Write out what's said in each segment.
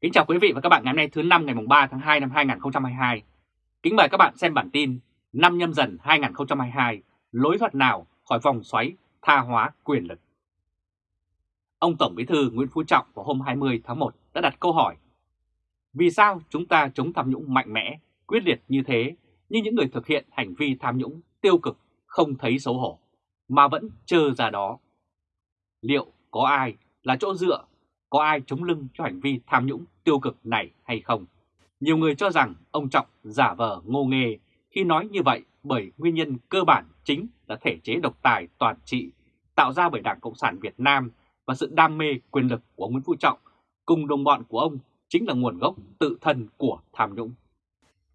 Kính chào quý vị và các bạn ngày hôm nay thứ năm ngày 3 tháng 2 năm 2022. Kính mời các bạn xem bản tin năm nhâm dần 2022, lối thoát nào khỏi vòng xoáy tha hóa quyền lực. Ông Tổng Bí thư Nguyễn Phú Trọng vào hôm 20 tháng 1 đã đặt câu hỏi Vì sao chúng ta chống tham nhũng mạnh mẽ, quyết liệt như thế, nhưng những người thực hiện hành vi tham nhũng tiêu cực không thấy xấu hổ, mà vẫn trơ ra đó? Liệu có ai là chỗ dựa có ai chống lưng cho hành vi tham nhũng tiêu cực này hay không. Nhiều người cho rằng ông Trọng giả vờ ngô nghề khi nói như vậy bởi nguyên nhân cơ bản chính là thể chế độc tài toàn trị, tạo ra bởi Đảng Cộng sản Việt Nam và sự đam mê quyền lực của Nguyễn Phú Trọng cùng đồng bọn của ông chính là nguồn gốc tự thân của tham nhũng.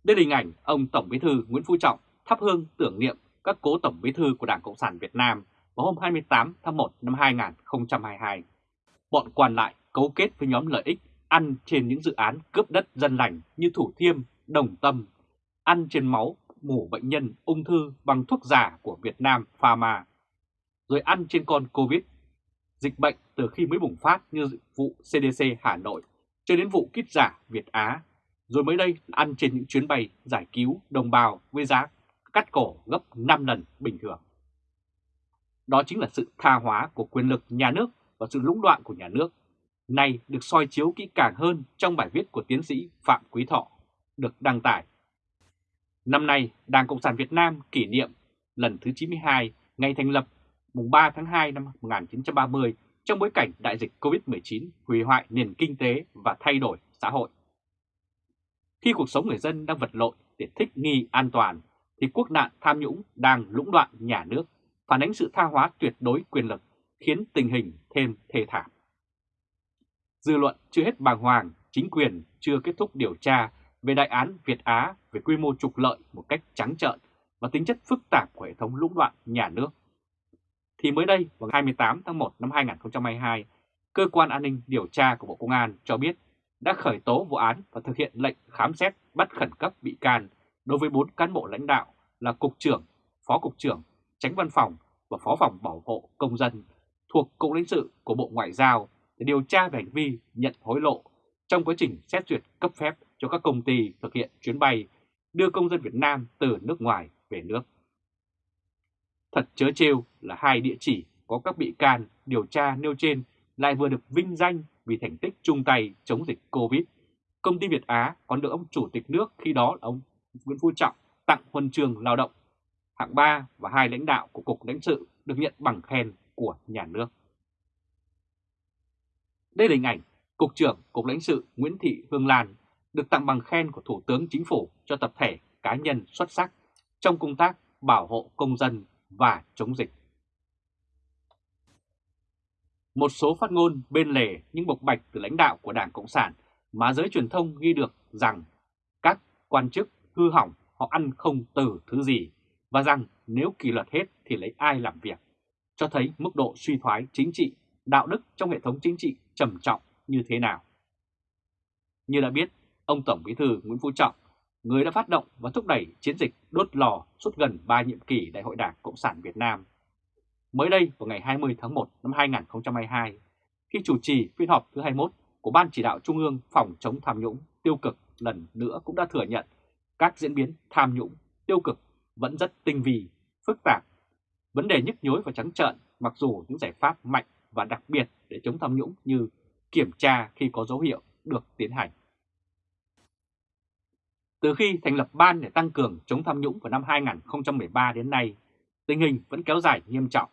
Đây là hình ảnh ông Tổng Bí thư Nguyễn Phú Trọng thắp hương tưởng niệm các cố Tổng Bí thư của Đảng Cộng sản Việt Nam vào hôm 28 tháng 1 năm 2022. Bọn quan lại cấu kết với nhóm lợi ích ăn trên những dự án cướp đất dân lành như Thủ Thiêm, Đồng Tâm, ăn trên máu mổ bệnh nhân ung thư bằng thuốc giả của Việt Nam Pharma, rồi ăn trên con Covid. Dịch bệnh từ khi mới bùng phát như vụ CDC Hà Nội cho đến vụ kit giả Việt Á, rồi mới đây ăn trên những chuyến bay giải cứu đồng bào với giá cắt cổ gấp 5 lần bình thường. Đó chính là sự tha hóa của quyền lực nhà nước và sự lũng đoạn của nhà nước này được soi chiếu kỹ càng hơn trong bài viết của tiến sĩ Phạm Quý Thọ được đăng tải. Năm nay, Đảng Cộng sản Việt Nam kỷ niệm lần thứ 92 ngày thành lập mùng 3 tháng 2 năm 1930 trong bối cảnh đại dịch COVID-19 hủy hoại nền kinh tế và thay đổi xã hội. Khi cuộc sống người dân đang vật lộn để thích nghi an toàn, thì quốc nạn tham nhũng đang lũng đoạn nhà nước, phản ánh sự tha hóa tuyệt đối quyền lực, khiến tình hình thêm thê thảm. Dư luận chưa hết bàng hoàng, chính quyền chưa kết thúc điều tra về đại án Việt Á về quy mô trục lợi một cách trắng trợn và tính chất phức tạp của hệ thống lũng đoạn nhà nước. Thì mới đây, vào 28 tháng 1 năm 2022, Cơ quan An ninh Điều tra của Bộ Công an cho biết đã khởi tố vụ án và thực hiện lệnh khám xét bắt khẩn cấp bị can đối với 4 cán bộ lãnh đạo là Cục trưởng, Phó Cục trưởng, Tránh Văn phòng và Phó phòng Bảo hộ Công dân thuộc Cục lãnh sự của Bộ Ngoại giao để điều tra về hành vi nhận hối lộ trong quá trình xét duyệt cấp phép cho các công ty thực hiện chuyến bay đưa công dân Việt Nam từ nước ngoài về nước. Thật chớ trêu là hai địa chỉ có các bị can điều tra nêu trên lại vừa được vinh danh vì thành tích chung tay chống dịch Covid. Công ty Việt Á còn được ông Chủ tịch nước, khi đó là ông Nguyễn Phú Trọng tặng huân trường lao động hạng 3 và hai lãnh đạo của Cục lãnh sự được nhận bằng khen của nhà nước. Đây là hình ảnh Cục trưởng Cục lãnh sự Nguyễn Thị Hương Lan được tặng bằng khen của Thủ tướng Chính phủ cho tập thể cá nhân xuất sắc trong công tác bảo hộ công dân và chống dịch. Một số phát ngôn bên lề những bộc bạch từ lãnh đạo của Đảng Cộng sản mà giới truyền thông ghi được rằng các quan chức hư hỏng họ ăn không từ thứ gì và rằng nếu kỷ luật hết thì lấy ai làm việc, cho thấy mức độ suy thoái chính trị, đạo đức trong hệ thống chính trị trầm trọng như thế nào. Như đã biết, ông Tổng Bí thư Nguyễn Phú Trọng, người đã phát động và thúc đẩy chiến dịch đốt lò suốt gần 3 nhiệm kỳ Đại hội Đảng Cộng sản Việt Nam. Mới đây vào ngày 20 tháng 1 năm 2022, khi chủ trì phiên họp thứ 21 của Ban Chỉ đạo Trung ương phòng chống tham nhũng tiêu cực lần nữa cũng đã thừa nhận các diễn biến tham nhũng tiêu cực vẫn rất tinh vi, phức tạp. Vấn đề nhức nhối và trắng trợn mặc dù những giải pháp mạnh và đặc biệt để chống tham nhũng như kiểm tra khi có dấu hiệu được tiến hành. Từ khi thành lập ban để tăng cường chống tham nhũng vào năm 2013 đến nay, tình hình vẫn kéo dài nghiêm trọng.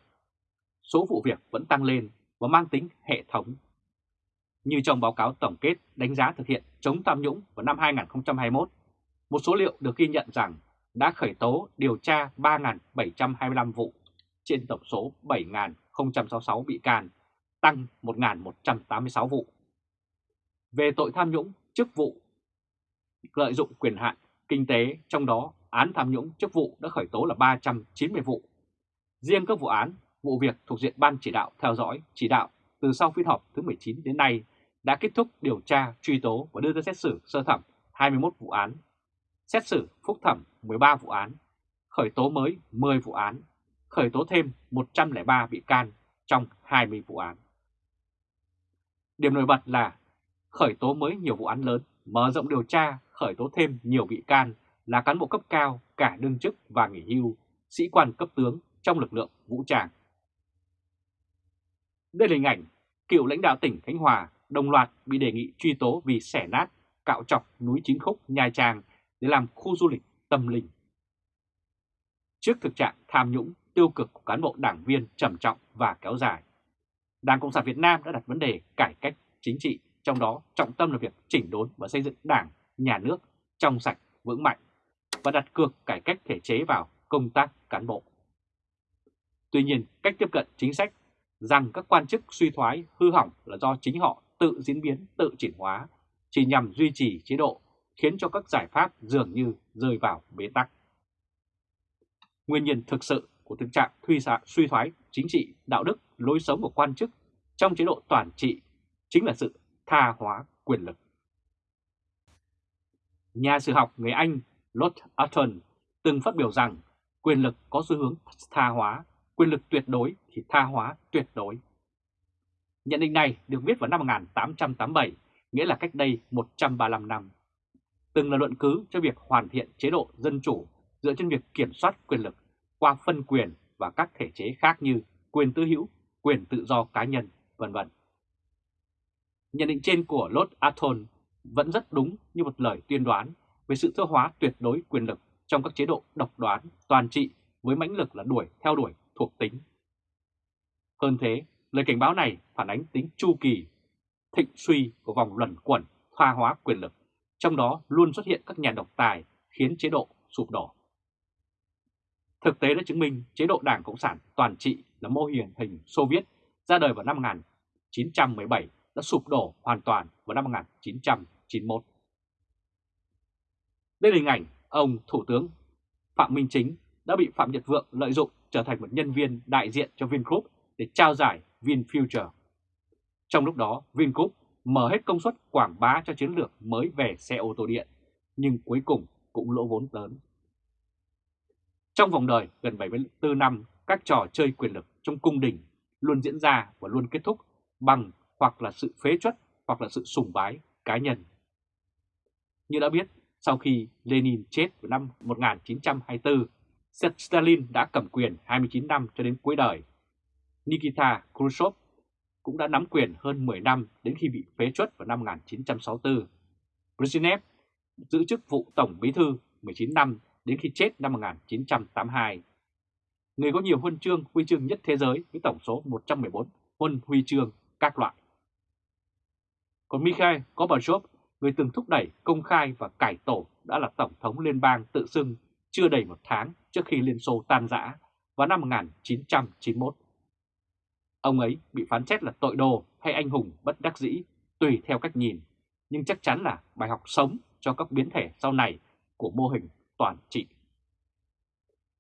Số vụ việc vẫn tăng lên và mang tính hệ thống. Như trong báo cáo tổng kết đánh giá thực hiện chống tham nhũng vào năm 2021, một số liệu được ghi nhận rằng đã khởi tố điều tra 3.725 vụ trên tổng số 1.066 bị can tăng 1.186 vụ. Về tội tham nhũng, chức vụ lợi dụng quyền hạn kinh tế, trong đó án tham nhũng chức vụ đã khởi tố là 390 vụ. Riêng các vụ án, vụ việc thuộc diện Ban chỉ đạo theo dõi, chỉ đạo từ sau phiên họp thứ 19 đến nay đã kết thúc điều tra, truy tố và đưa ra xét xử sơ thẩm 21 vụ án, xét xử phúc thẩm 13 vụ án, khởi tố mới 10 vụ án, khởi tố thêm 103 bị can trong 20 vụ án. Điểm nổi bật là khởi tố mới nhiều vụ án lớn, mở rộng điều tra, khởi tố thêm nhiều bị can là cán bộ cấp cao, cả đương chức và nghỉ hưu, sĩ quan cấp tướng trong lực lượng vũ trang. Đây là hình ảnh cựu lãnh đạo tỉnh Khánh Hòa đồng loạt bị đề nghị truy tố vì xẻ nát, cạo chọc núi Chín Khúc, Nha Trang để làm khu du lịch tâm linh. Trước thực trạng tham nhũng, tiêu cực của cán bộ đảng viên trầm trọng và kéo dài, Đảng Cộng sản Việt Nam đã đặt vấn đề cải cách chính trị, trong đó trọng tâm là việc chỉnh đốn và xây dựng đảng, nhà nước trong sạch, vững mạnh và đặt cược cải cách thể chế vào công tác cán bộ. Tuy nhiên, cách tiếp cận chính sách rằng các quan chức suy thoái hư hỏng là do chính họ tự diễn biến, tự chuyển hóa, chỉ nhằm duy trì chế độ, khiến cho các giải pháp dường như rơi vào bế tắc. Nguyên nhân thực sự của thực trạng suy thoái chính trị, đạo đức, lối sống của quan chức trong chế độ toàn trị chính là sự tha hóa quyền lực. Nhà sử học người Anh Lord Acton từng phát biểu rằng quyền lực có xu hướng tha hóa, quyền lực tuyệt đối thì tha hóa tuyệt đối. Nhận định này được viết vào năm 1887, nghĩa là cách đây 135 năm. Từng là luận cứ cho việc hoàn thiện chế độ dân chủ dựa trên việc kiểm soát quyền lực qua phân quyền và các thể chế khác như quyền tư hữu, quyền tự do cá nhân, vân vân. Nhận định trên của Lord Atton vẫn rất đúng như một lời tuyên đoán về sự thơ hóa tuyệt đối quyền lực trong các chế độ độc đoán, toàn trị với mãnh lực là đuổi theo đuổi thuộc tính. Hơn thế, lời cảnh báo này phản ánh tính chu kỳ, thịnh suy của vòng luẩn quẩn thoa hóa quyền lực, trong đó luôn xuất hiện các nhà độc tài khiến chế độ sụp đổ. Thực tế đã chứng minh chế độ Đảng Cộng sản toàn trị là mô hình hình Xô Viết ra đời vào năm 1917 đã sụp đổ hoàn toàn vào năm 1991. Đây là hình ảnh ông Thủ tướng Phạm Minh Chính đã bị Phạm Nhật Vượng lợi dụng trở thành một nhân viên đại diện cho Vingroup để trao giải VinFuture. Trong lúc đó, Vingroup mở hết công suất quảng bá cho chiến lược mới về xe ô tô điện, nhưng cuối cùng cũng lỗ vốn lớn. Trong vòng đời gần 74 năm, các trò chơi quyền lực trong cung đình luôn diễn ra và luôn kết thúc bằng hoặc là sự phế chuất hoặc là sự sùng bái cá nhân. Như đã biết, sau khi Lenin chết vào năm 1924, Stalin đã cầm quyền 29 năm cho đến cuối đời. Nikita Khrushchev cũng đã nắm quyền hơn 10 năm đến khi bị phế chuất vào năm 1964. Brezhnev giữ chức vụ Tổng Bí thư 19 năm đến khi chết năm 1982. Người có nhiều huân chương huy chương nhất thế giới với tổng số 114 huân huy chương các loại. Còn Mikhail Gorbachev, người từng thúc đẩy công khai và cải tổ đã là Tổng thống Liên bang tự xưng chưa đầy một tháng trước khi Liên Xô tan rã vào năm 1991. Ông ấy bị phán xét là tội đồ hay anh hùng bất đắc dĩ tùy theo cách nhìn, nhưng chắc chắn là bài học sống cho các biến thể sau này của mô hình toàn trị.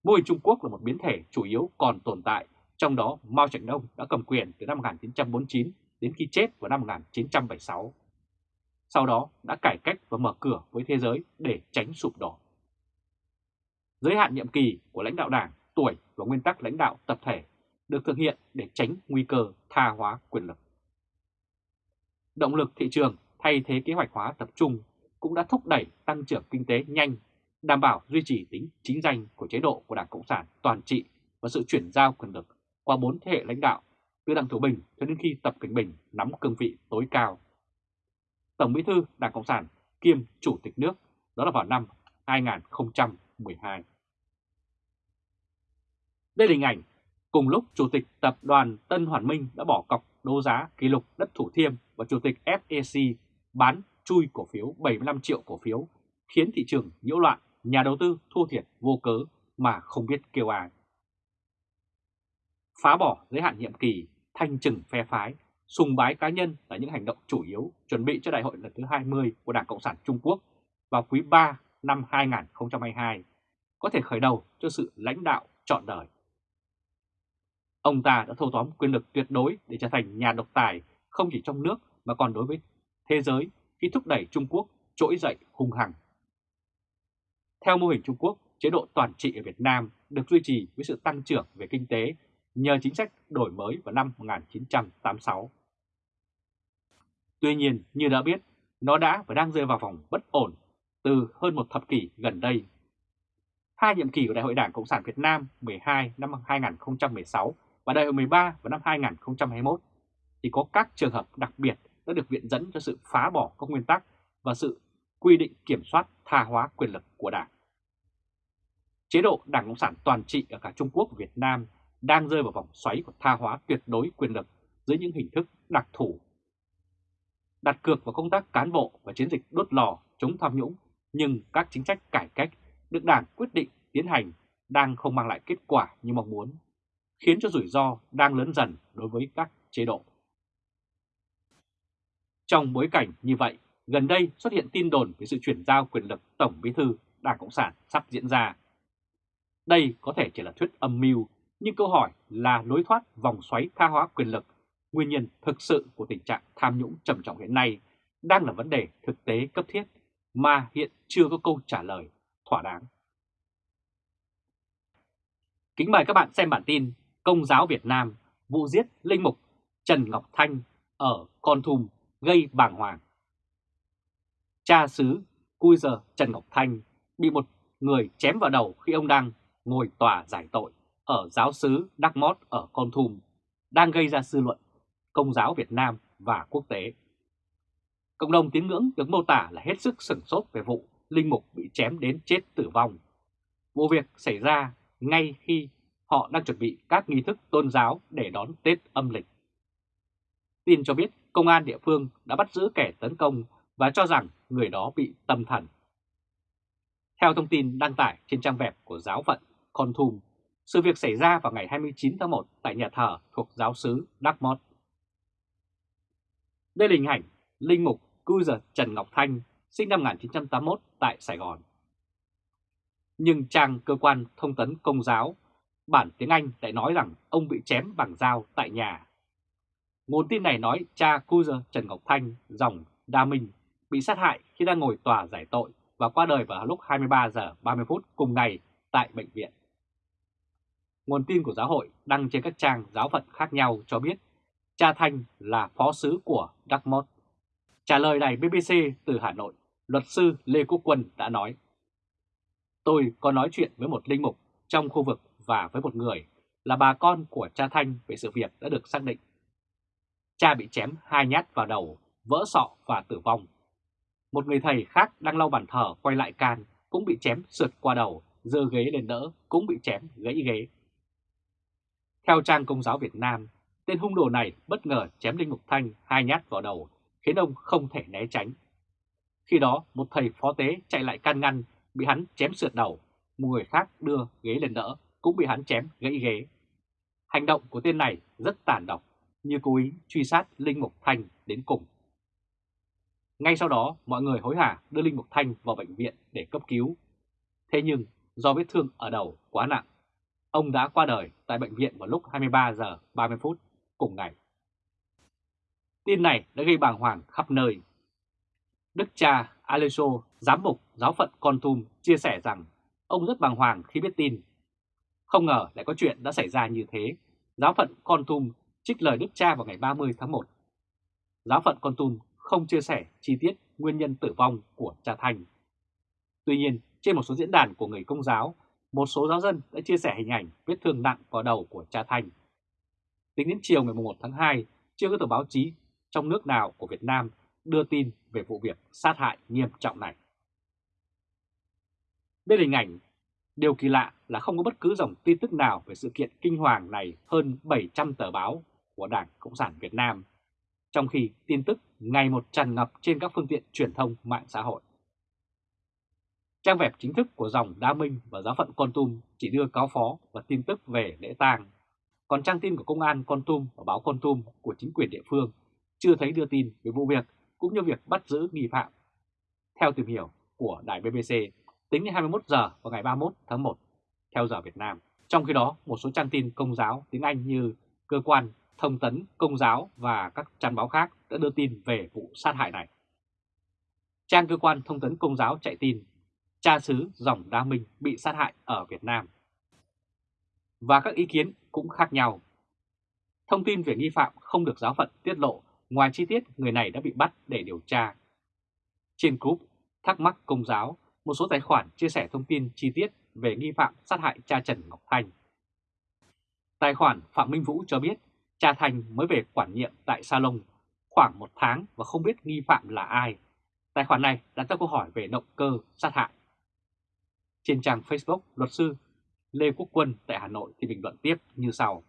Mô hình Trung Quốc là một biến thể chủ yếu còn tồn tại, trong đó Mao Trạch Đông đã cầm quyền từ năm 1949 đến khi chết vào năm 1976. Sau đó đã cải cách và mở cửa với thế giới để tránh sụp đổ. Giới hạn nhiệm kỳ của lãnh đạo đảng, tuổi và nguyên tắc lãnh đạo tập thể được thực hiện để tránh nguy cơ tha hóa quyền lực. Động lực thị trường thay thế kế hoạch hóa tập trung cũng đã thúc đẩy tăng trưởng kinh tế nhanh đảm bảo duy trì tính chính danh của chế độ của Đảng Cộng sản toàn trị và sự chuyển giao quyền lực qua bốn thế hệ lãnh đạo, từ Đảng Thủ Bình cho đến khi Tập Cảnh Bình nắm cương vị tối cao. Tổng Bí thư Đảng Cộng sản kiêm Chủ tịch nước, đó là vào năm 2012. Đây là hình ảnh cùng lúc Chủ tịch Tập đoàn Tân Hoàn Minh đã bỏ cọc đấu giá kỷ lục đất Thủ Thiêm và Chủ tịch FEC bán chui cổ phiếu 75 triệu cổ phiếu, khiến thị trường nhiễu loạn nhà đầu tư thua thiệt vô cớ mà không biết kêu ai. Phá bỏ giới hạn nhiệm kỳ, thanh trừng phe phái, sùng bái cá nhân là những hành động chủ yếu chuẩn bị cho đại hội lần thứ 20 của Đảng Cộng sản Trung Quốc vào quý 3 năm 2022, có thể khởi đầu cho sự lãnh đạo trọn đời. Ông ta đã thâu tóm quyền lực tuyệt đối để trở thành nhà độc tài không chỉ trong nước mà còn đối với thế giới khi thúc đẩy Trung Quốc trỗi dậy hung hăng theo mô hình Trung Quốc, chế độ toàn trị ở Việt Nam được duy trì với sự tăng trưởng về kinh tế nhờ chính sách đổi mới vào năm 1986. Tuy nhiên, như đã biết, nó đã và đang rơi vào vòng bất ổn từ hơn một thập kỷ gần đây. Hai nhiệm kỳ của Đại hội Đảng Cộng sản Việt Nam 12 năm 2016 và Đại hội 13 vào năm 2021 thì có các trường hợp đặc biệt đã được viện dẫn cho sự phá bỏ các nguyên tắc và sự quy định kiểm soát tha hóa quyền lực của Đảng. Chế độ Đảng Cộng sản toàn trị ở cả Trung Quốc và Việt Nam đang rơi vào vòng xoáy của tha hóa tuyệt đối quyền lực dưới những hình thức đặc thù. Đặt cược vào công tác cán bộ và chiến dịch đốt lò chống tham nhũng, nhưng các chính sách cải cách được Đảng quyết định tiến hành đang không mang lại kết quả như mong muốn, khiến cho rủi ro đang lớn dần đối với các chế độ. Trong bối cảnh như vậy, gần đây xuất hiện tin đồn về sự chuyển giao quyền lực Tổng Bí thư Đảng Cộng sản sắp diễn ra. Đây có thể chỉ là thuyết âm mưu, nhưng câu hỏi là lối thoát vòng xoáy tha hóa quyền lực, nguyên nhân thực sự của tình trạng tham nhũng trầm trọng hiện nay đang là vấn đề thực tế cấp thiết mà hiện chưa có câu trả lời thỏa đáng. Kính mời các bạn xem bản tin Công giáo Việt Nam vụ giết linh mục Trần Ngọc Thanh ở Con Thum gây bàng hoàng. Cha xứ Cui giờ Trần Ngọc Thanh bị một người chém vào đầu khi ông đang ngồi tòa giải tội ở giáo xứ Đắc Mót ở Con Thum, đang gây ra dư luận công giáo Việt Nam và quốc tế. Cộng đồng tín ngưỡng được mô tả là hết sức sửng sốt về vụ linh mục bị chém đến chết tử vong. Vụ việc xảy ra ngay khi họ đang chuẩn bị các nghi thức tôn giáo để đón Tết âm lịch. Tin cho biết công an địa phương đã bắt giữ kẻ tấn công và cho rằng người đó bị tâm thần. Theo thông tin đăng tải trên trang web của giáo phận Con Thum, sự việc xảy ra vào ngày 29 tháng 1 tại nhà thờ thuộc giáo sứ Đắc Mót. Đây là hình ảnh Linh Mục Cư Giật Trần Ngọc Thanh, sinh năm 1981 tại Sài Gòn. Nhưng trang cơ quan thông tấn công giáo, bản tiếng Anh lại nói rằng ông bị chém bằng dao tại nhà Nguồn tin này nói cha Cuser Trần Ngọc Thanh, dòng Đa Minh, bị sát hại khi đang ngồi tòa giải tội và qua đời vào lúc 23 giờ 30 phút cùng ngày tại bệnh viện. Nguồn tin của giáo hội đăng trên các trang giáo phận khác nhau cho biết cha Thanh là phó sứ của Đắc Mốt. Trả lời đài BBC từ Hà Nội, luật sư Lê Quốc Quân đã nói Tôi có nói chuyện với một linh mục trong khu vực và với một người là bà con của cha Thanh về sự việc đã được xác định Cha bị chém hai nhát vào đầu, vỡ sọ và tử vong. Một người thầy khác đang lau bàn thờ quay lại can cũng bị chém sượt qua đầu, dơ ghế lên đỡ cũng bị chém gãy ghế. Theo trang Công giáo Việt Nam, tên hung đồ này bất ngờ chém Linh Mục Thanh hai nhát vào đầu, khiến ông không thể né tránh. Khi đó, một thầy phó tế chạy lại can ngăn, bị hắn chém sượt đầu, một người khác đưa ghế lên đỡ, cũng bị hắn chém gãy ghế. Hành động của tên này rất tàn độc, như cố ý truy sát Linh Mục Thanh đến cùng. Ngay sau đó, mọi người hối hả đưa Linh Mục Thanh vào bệnh viện để cấp cứu. Thế nhưng, do vết thương ở đầu quá nặng, ông đã qua đời tại bệnh viện vào lúc 23 giờ 30 phút cùng ngày. Tin này đã gây bàng hoàng khắp nơi. Đức cha Aleso, giám mục giáo phận Con Tum chia sẻ rằng ông rất bàng hoàng khi biết tin. Không ngờ lại có chuyện đã xảy ra như thế. Giáo phận Con Tum trích lời Đức Cha vào ngày 30 tháng 1. Giáo phận Con Tum không chia sẻ chi tiết nguyên nhân tử vong của cha Thanh. Tuy nhiên, trên một số diễn đàn của người công giáo, một số giáo dân đã chia sẻ hình ảnh vết thương nặng vào đầu của cha Thanh. Tính đến chiều ngày 1 tháng 2, chưa có tờ báo chí trong nước nào của Việt Nam đưa tin về vụ việc sát hại nghiêm trọng này. Đây là hình ảnh Điều kỳ lạ là không có bất cứ dòng tin tức nào về sự kiện kinh hoàng này hơn 700 tờ báo của Đảng Cộng sản Việt Nam, trong khi tin tức ngày một tràn ngập trên các phương tiện truyền thông mạng xã hội. Trang web chính thức của dòng Đa Minh và giáo phận Con Tum chỉ đưa cáo phó và tin tức về lễ tang, còn trang tin của công an Con Tum và báo Con Tum của chính quyền địa phương chưa thấy đưa tin về vụ việc cũng như việc bắt giữ nghi phạm. Theo tìm hiểu của đài BBC, tính đến 21 giờ vào ngày 31 tháng 1 theo giờ Việt Nam. Trong khi đó, một số trang tin công giáo tiếng Anh như cơ quan thông tấn công giáo và các trang báo khác đã đưa tin về vụ sát hại này. Trang cơ quan thông tấn công giáo chạy tin cha xứ dòng Đa Minh bị sát hại ở Việt Nam. Và các ý kiến cũng khác nhau. Thông tin về nghi phạm không được giáo phận tiết lộ ngoài chi tiết người này đã bị bắt để điều tra. Trên group Thắc mắc Công giáo, một số tài khoản chia sẻ thông tin chi tiết về nghi phạm sát hại cha Trần Ngọc Thanh. Tài khoản Phạm Minh Vũ cho biết cha Thanh mới về quản nhiệm tại Salon khoảng một tháng và không biết nghi phạm là ai. Tài khoản này đặt ra câu hỏi về động cơ sát hại. Trên trang Facebook, luật sư Lê Quốc Quân tại Hà Nội thì bình luận tiếp như sau.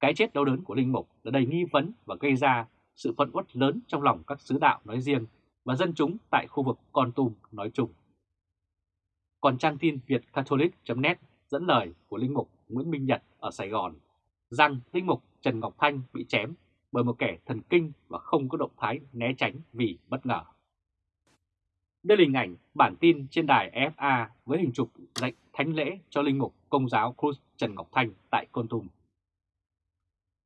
Cái chết đau đớn của Linh Mục là đầy nghi vấn và gây ra sự phẫn uất lớn trong lòng các sứ đạo nói riêng và dân chúng tại khu vực Con Tum nói chung. Còn trang tin Việt Catholic.net dẫn lời của Linh Mục Nguyễn Minh Nhật ở Sài Gòn rằng Linh Mục Trần Ngọc Thanh bị chém bởi một kẻ thần kinh và không có động thái né tránh vì bất ngờ. Đây là hình ảnh bản tin trên đài FA với hình chụp lệnh thánh lễ cho Linh Mục Công giáo Cruz Trần Ngọc Thanh tại Con Tùng.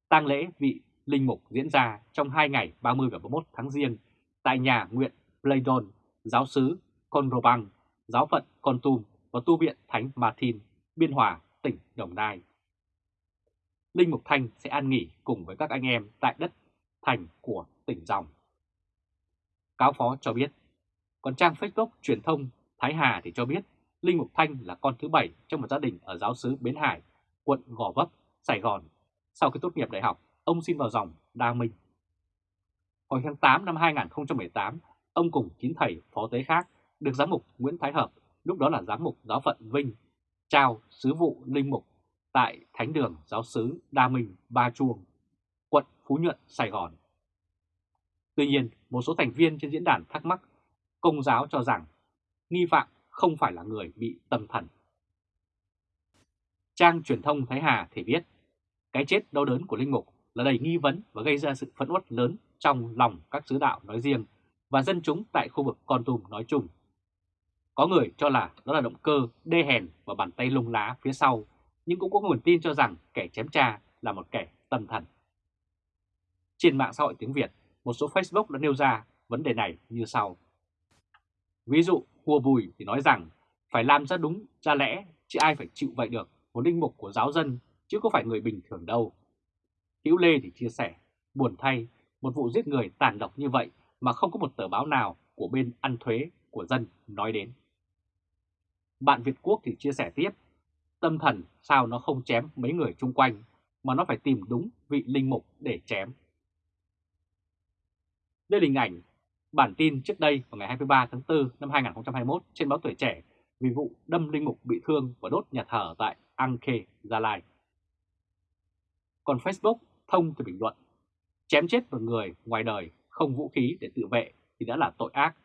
tang lễ vị Linh Mục diễn ra trong hai ngày 30 và 31 tháng Giêng tại nhà nguyện Playdon, giáo sứ Conrobang, giáo phận Con Tum và tu viện Thánh Martin, Biên Hòa, tỉnh Đồng Nai. Linh Mục Thanh sẽ an nghỉ cùng với các anh em tại đất thành của tỉnh Dòng. Cáo phó cho biết, còn trang Facebook truyền thông Thái Hà thì cho biết Linh Mục Thanh là con thứ bảy trong một gia đình ở giáo sứ Bến Hải, quận Gò Vấp, Sài Gòn. Sau khi tốt nghiệp đại học, ông xin vào dòng Đa Minh. Hồi tháng 8 năm 2018, ông cùng chín thầy phó tế khác được giám mục Nguyễn Thái Hợp, lúc đó là giám mục giáo phận Vinh, trao sứ vụ linh mục tại Thánh đường Giáo sứ Đa Minh Ba Chuông, quận Phú Nhuận, Sài Gòn. Tuy nhiên, một số thành viên trên diễn đàn thắc mắc công giáo cho rằng nghi phạm không phải là người bị tâm thần. Trang truyền thông Thái Hà thì viết, cái chết đau đớn của Linh Mục là đầy nghi vấn và gây ra sự phẫn uất lớn trong lòng các sứ đạo nói riêng và dân chúng tại khu vực Con Tum nói chung. Có người cho là đó là động cơ đê hèn và bàn tay lung lá phía sau, nhưng cũng có nguồn tin cho rằng kẻ chém cha là một kẻ tâm thần. Trên mạng xã hội tiếng Việt, một số Facebook đã nêu ra vấn đề này như sau. Ví dụ, Hùa Bùi thì nói rằng phải làm ra đúng, ra lẽ, chứ ai phải chịu vậy được, một linh mục của giáo dân, chứ có phải người bình thường đâu. Hữu Lê thì chia sẻ, buồn thay, một vụ giết người tàn độc như vậy mà không có một tờ báo nào của bên ăn thuế của dân nói đến. Bạn Việt Quốc thì chia sẻ tiếp, tâm thần sao nó không chém mấy người chung quanh mà nó phải tìm đúng vị linh mục để chém. Đây là hình ảnh bản tin trước đây vào ngày 23 tháng 4 năm 2021 trên báo Tuổi Trẻ vì vụ đâm linh mục bị thương và đốt nhà thờ tại Anke, Gia Lai. Còn Facebook thông thì bình luận, chém chết một người ngoài đời không vũ khí để tự vệ thì đã là tội ác.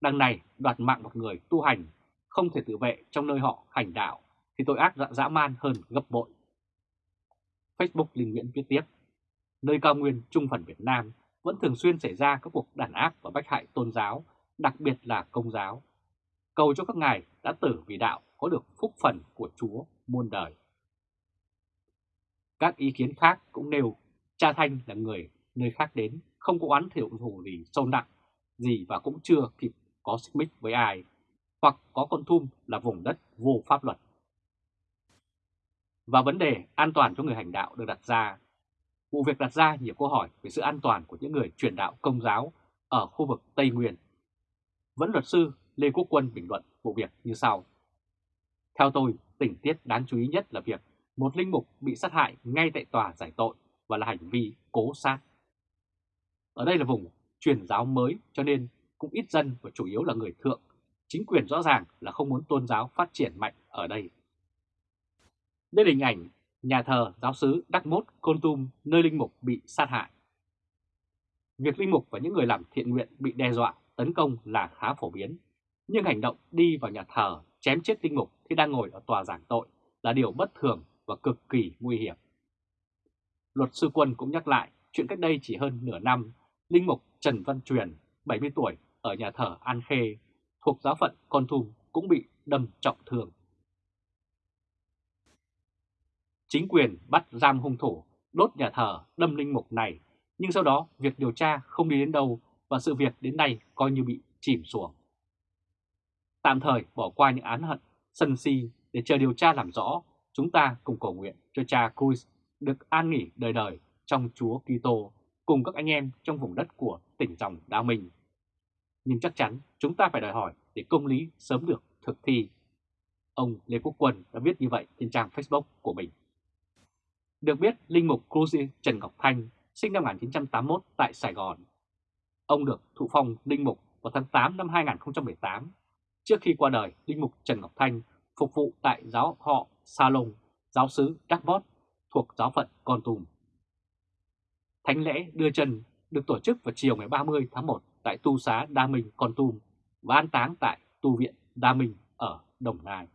Đằng này đoạt mạng một người tu hành không thể tự vệ trong nơi họ hành đạo thì tội ác dã man hơn gấp bội. Facebook Linh Nguyễn viết tiếp, nơi cao nguyên trung phần Việt Nam vẫn thường xuyên xảy ra các cuộc đàn áp và bách hại tôn giáo, đặc biệt là công giáo. Cầu cho các ngài đã tử vì đạo có được phúc phần của Chúa muôn đời. Các ý kiến khác cũng nêu cha Thanh là người nơi khác đến, không có oán thiệu thù gì sâu nặng gì và cũng chưa kịp có xích mích với ai, hoặc có con thum là vùng đất vô pháp luật. Và vấn đề an toàn cho người hành đạo được đặt ra vụ việc đặt ra nhiều câu hỏi về sự an toàn của những người truyền đạo công giáo ở khu vực Tây Nguyên. Vẫn luật sư Lê Quốc Quân bình luận vụ việc như sau. Theo tôi, tình tiết đáng chú ý nhất là việc một linh mục bị sát hại ngay tại tòa giải tội và là hành vi cố sát. Ở đây là vùng truyền giáo mới cho nên cũng ít dân và chủ yếu là người thượng. Chính quyền rõ ràng là không muốn tôn giáo phát triển mạnh ở đây. Đây là hình ảnh nhà thờ giáo sứ Đắc Mốt, Côn Tum, nơi linh mục bị sát hại. Việc linh mục và những người làm thiện nguyện bị đe dọa, tấn công là khá phổ biến, nhưng hành động đi vào nhà thờ chém chết linh mục khi đang ngồi ở tòa giảng tội là điều bất thường và cực kỳ nguy hiểm. Luật sư Quân cũng nhắc lại chuyện cách đây chỉ hơn nửa năm, linh mục Trần Văn Truyền, 70 tuổi, ở nhà thờ An Khê, thuộc giáo phận Con Tum cũng bị đâm trọng thương. Chính quyền bắt giam hung thủ, đốt nhà thờ, đâm linh mục này, nhưng sau đó việc điều tra không đi đến đâu và sự việc đến nay coi như bị chìm xuống. Tạm thời bỏ qua những án hận, sân si để chờ điều tra làm rõ, chúng ta cùng cầu nguyện cho cha Cruz được an nghỉ đời đời trong Chúa Kitô cùng các anh em trong vùng đất của tỉnh dòng Đa Minh. nhưng chắc chắn chúng ta phải đòi hỏi để công lý sớm được thực thi. Ông Lê Quốc Quân đã viết như vậy trên trang Facebook của mình. Được biết, Linh Mục Cruzi Trần Ngọc Thanh sinh năm 1981 tại Sài Gòn. Ông được thụ phong Linh Mục vào tháng 8 năm 2018. Trước khi qua đời, Linh Mục Trần Ngọc Thanh phục vụ tại giáo họ Sa Lông, giáo sứ Đắc Bót thuộc giáo phận Con Tum. Thánh lễ đưa chân được tổ chức vào chiều ngày 30 tháng 1 tại tu xá Đa Minh Con Tum và an táng tại tu viện Đa Minh ở Đồng Nai.